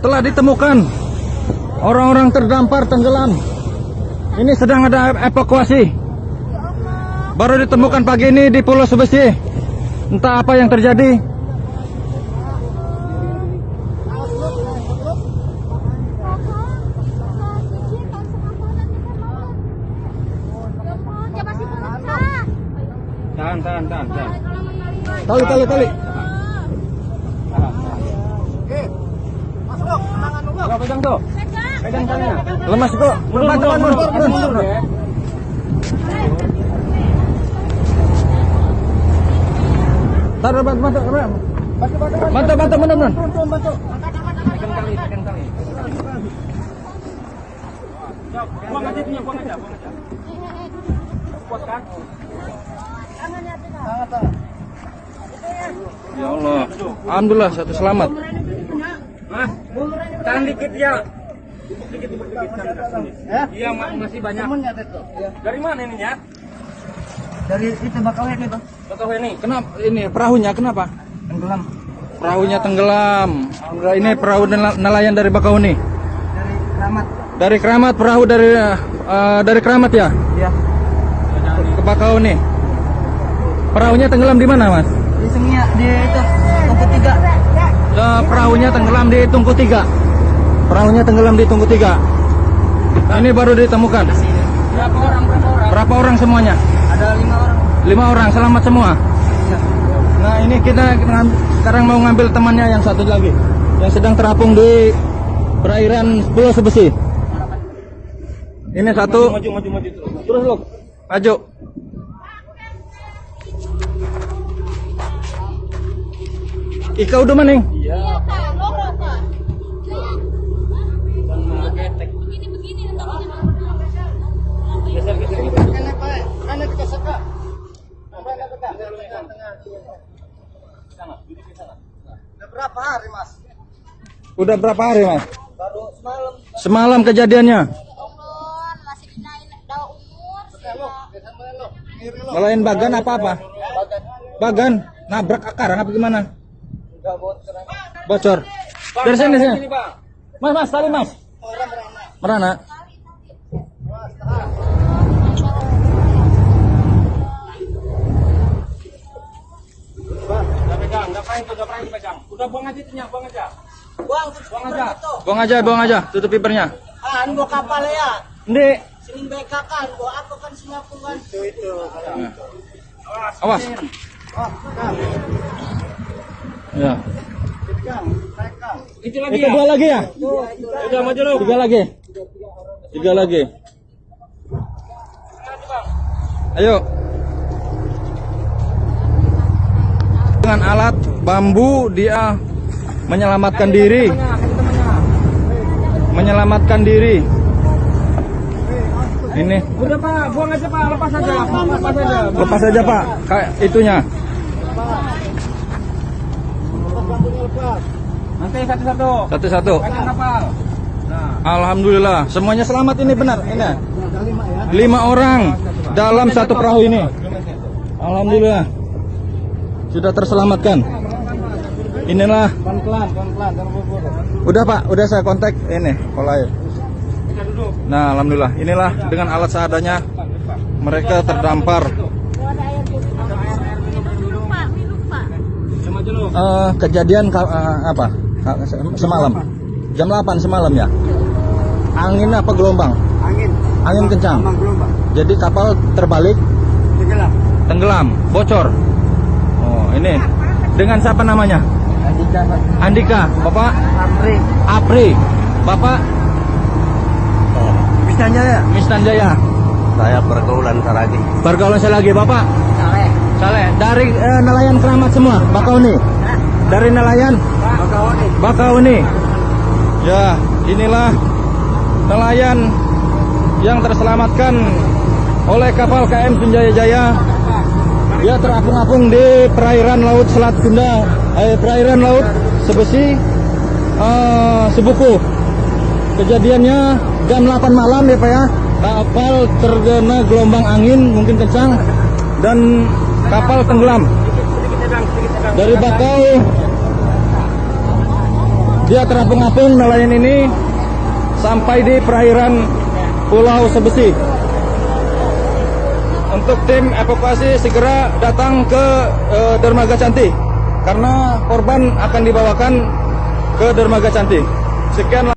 telah ditemukan orang-orang terdampar tenggelam. Ini sedang ada evakuasi. Baru ditemukan pagi ini di Pulau Sebesi. Entah apa yang terjadi. Tahan, tahan, tahan, tahan. Tali, tali, tali. Pegang tuh. Pegang talinya. Lemas kok. Mundur, mundur, mundur, mundur, mundur. Taruh, bantu, bantu, bantu. Bantu, bantu, bantu, bantu. Pegang tali, pegang tali. Buang aja punya, buang aja, buang aja. Kuat kan? Ya Allah. Alhamdulillah satu selamat. Tahan dikit ya. Dikit. Iya, ma- masih banyak. Dari mana ini ya? Dari itu ini tuh. Bakau ini. Kenapa ini perahunya kenapa? Tenggelam Perahunya tenggelam. Ini perahu nela- nelayan dari Bakauheni. dari Ramat. Dari Keramat perahu dari eh, dari Keramat ya Ya. ke Bakauheni. Perahunya tenggelam di mana, Mas? Di Sengia di itu tungku tiga. Perahunya tenggelam di Tungku Tiga. Perahunya tenggelam di Tungku Tiga. Nah, ini baru ditemukan. Berapa orang? Berapa orang? Berapa orang semuanya? Ada lima orang. Lima orang selamat semua. Ya. Nah ini kita, sekarang mau ngambil temannya yang satu lagi yang sedang terapung di perairan Pulau Sebesi. Ini satu. Maju, maju, maju terus. Terus lu, maju. Ika udah mana? Ning? Iya. Udah berapa hari mas? Udah berapa hari mas? Baru semalam. Semalam kejadiannya. Ngelain bagan apa apa? Bagan nabrak akar apa gimana? Enggak bocor. Bocor. Dari sini sini. Mas mas tali mas. Merana. Udah udah pernah itu, dipegang. Udah buang aja itunya, buang aja. Buang tuh Buang aja. Buang aja, buang aja. Tutup pipernya. Ah, ini bawa kapal ya. Ndi. Sini BK kan, bawa apa kan Singapura kan? Itu itu. Awas. Oh, kan. Ya. Itu lagi Itu ya? dua lagi ya? Udah maju lu. Tiga lagi. Tiga lagi. Ayo. Dengan alat bambu dia menyelamatkan diri. Menyelamatkan diri. Ini Udah Pak, buang aja Pak, lepas aja. Lepas aja. lepas aja Pak, kayak itunya. Nanti satu-satu. Satu-satu. Nah, Alhamdulillah, semuanya selamat ini benar. Ini lima orang dalam satu perahu ini. Alhamdulillah sudah terselamatkan. Inilah udah Pak, udah saya kontak ini pola air. kita duduk. Nah, alhamdulillah inilah dengan alat seadanya mereka terdampar. Eh, kejadian eh, apa? Semalam. Jam 8 semalam ya. Angin apa gelombang? Angin. Angin kencang. Gelombang. Jadi kapal terbalik Tenggelam. tenggelam, bocor. Oh, ini dengan siapa namanya? Andika, Andika, Bapak Amri. Apri, Bapak Bisanya ya? Misnan Jaya. Saya pergaulan Saragi. Pergaulan saya lagi, Bapak Saleh. Saleh dari eh, nelayan keramat semua, Bakauni. Dari nelayan Bakaoni. Bakauni. Ya, inilah nelayan yang terselamatkan oleh kapal KM Sunjaya Jaya. Dia terapung-apung di perairan laut Selat Sunda, eh, perairan laut Sebesi, eh, Sebuku. Kejadiannya jam 8 malam ya Pak ya. Kapal terkena gelombang angin mungkin kencang dan kapal tenggelam dari Bakau Dia terapung-apung nelayan ini sampai di perairan Pulau Sebesi. Untuk tim evakuasi segera datang ke eh, Dermaga Cantik karena korban akan dibawakan ke Dermaga Cantik. Sekian.